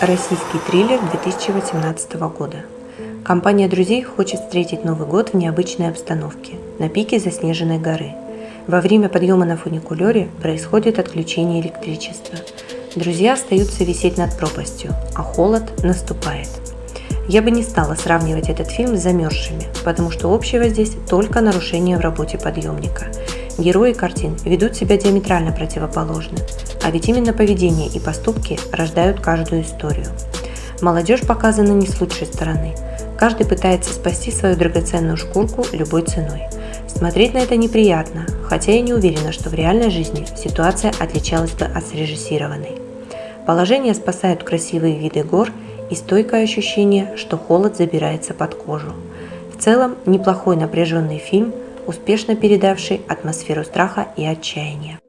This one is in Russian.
Российский триллер 2018 года. Компания друзей хочет встретить Новый год в необычной обстановке, на пике заснеженной горы. Во время подъема на фуникулере происходит отключение электричества. Друзья остаются висеть над пропастью, а холод наступает. Я бы не стала сравнивать этот фильм с «Замерзшими», потому что общего здесь только нарушение в работе подъемника. Герои картин ведут себя диаметрально противоположно, а ведь именно поведение и поступки рождают каждую историю. Молодежь показана не с лучшей стороны. Каждый пытается спасти свою драгоценную шкурку любой ценой. Смотреть на это неприятно, хотя я не уверена, что в реальной жизни ситуация отличалась бы от срежиссированной. Положение спасают красивые виды гор – и стойкое ощущение, что холод забирается под кожу. В целом, неплохой напряженный фильм, успешно передавший атмосферу страха и отчаяния.